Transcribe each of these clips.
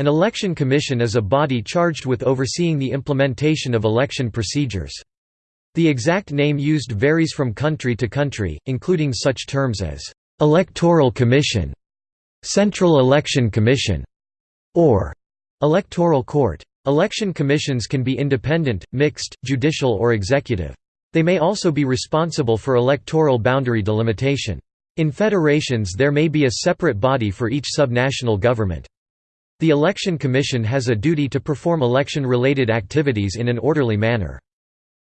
An election commission is a body charged with overseeing the implementation of election procedures. The exact name used varies from country to country, including such terms as «electoral commission», «central election commission» or «electoral court». Election commissions can be independent, mixed, judicial or executive. They may also be responsible for electoral boundary delimitation. In federations there may be a separate body for each subnational government. The Election Commission has a duty to perform election-related activities in an orderly manner.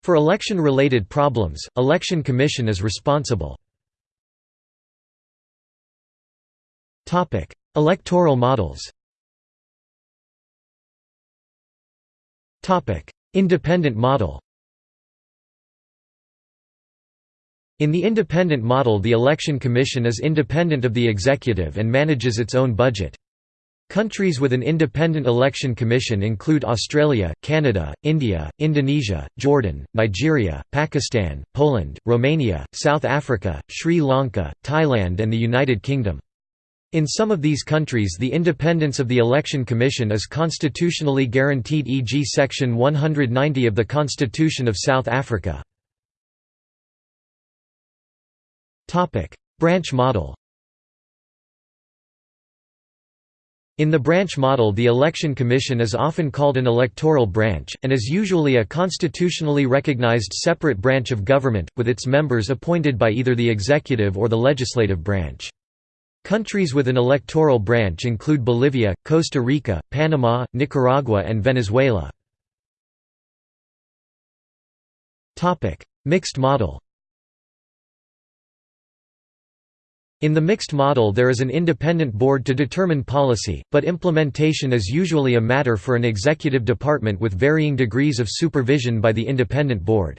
For election-related problems, Election Commission is responsible. Electoral models Independent model In the independent model the Election Commission is independent of the executive and manages its own budget. Countries with an independent election commission include Australia, Canada, India, Indonesia, Jordan, Nigeria, Pakistan, Poland, Romania, South Africa, Sri Lanka, Thailand and the United Kingdom. In some of these countries the independence of the Election Commission is constitutionally guaranteed e.g. Section 190 of the Constitution of South Africa. Branch model In the branch model the Election Commission is often called an electoral branch, and is usually a constitutionally recognized separate branch of government, with its members appointed by either the executive or the legislative branch. Countries with an electoral branch include Bolivia, Costa Rica, Panama, Nicaragua and Venezuela. Mixed model In the mixed model there is an independent board to determine policy, but implementation is usually a matter for an executive department with varying degrees of supervision by the independent board.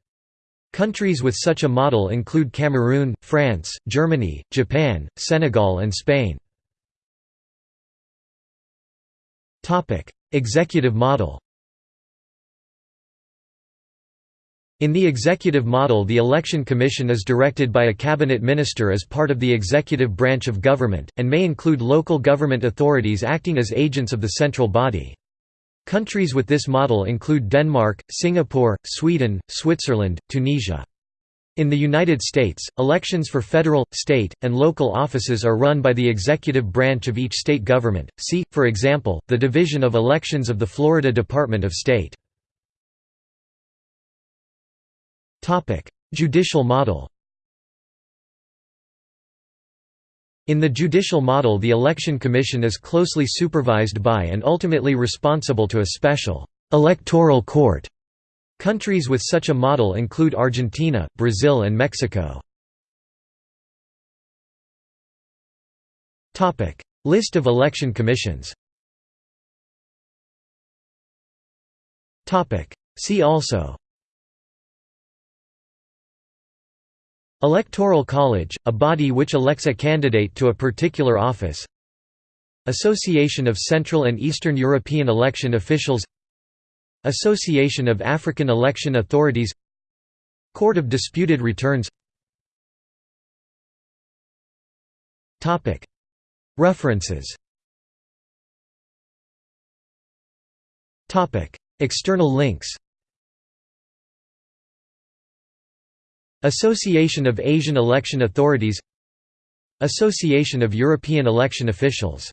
Countries with such a model include Cameroon, France, Germany, Japan, Senegal and Spain. Executive model In the executive model the Election Commission is directed by a cabinet minister as part of the executive branch of government, and may include local government authorities acting as agents of the central body. Countries with this model include Denmark, Singapore, Sweden, Switzerland, Tunisia. In the United States, elections for federal, state, and local offices are run by the executive branch of each state government. See, for example, the Division of Elections of the Florida Department of State. Judicial model. In the judicial model the Election Commission is closely supervised by and ultimately responsible to a special «electoral court». Countries with such a model include Argentina, Brazil and Mexico. List of election commissions. See also Electoral College, a body which elects a candidate to a particular office. Association of Central and Eastern European Election Officials. Association of African Election Authorities. Court of Disputed Returns. References. External links Association of Asian Election Authorities Association of European Election Officials